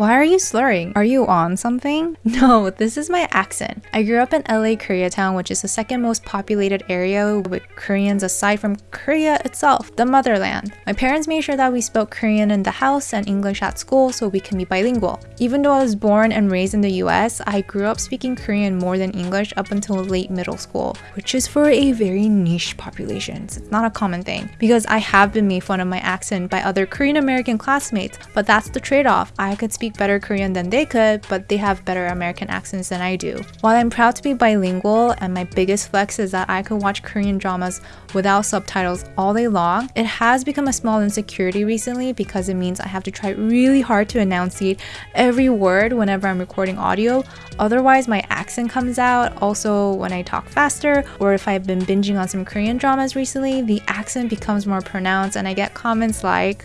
Why are you slurring? Are you on something? No, this is my accent. I grew up in LA Koreatown, which is the second most populated area with Koreans aside from Korea itself, the motherland. My parents made sure that we spoke Korean in the house and English at school so we can be bilingual. Even though I was born and raised in the US, I grew up speaking Korean more than English up until late middle school, which is for a very niche population. It's not a common thing because I have been made fun of my accent by other Korean American classmates, but that's the trade off. I could speak better Korean than they could, but they have better American accents than I do. While I'm proud to be bilingual and my biggest flex is that I could watch Korean dramas without subtitles all day long, it has become a small insecurity recently because it means I have to try really hard to enunciate every word whenever I'm recording audio. Otherwise, my accent comes out. Also, when I talk faster or if I've been binging on some Korean dramas recently, the accent becomes more pronounced and I get comments like,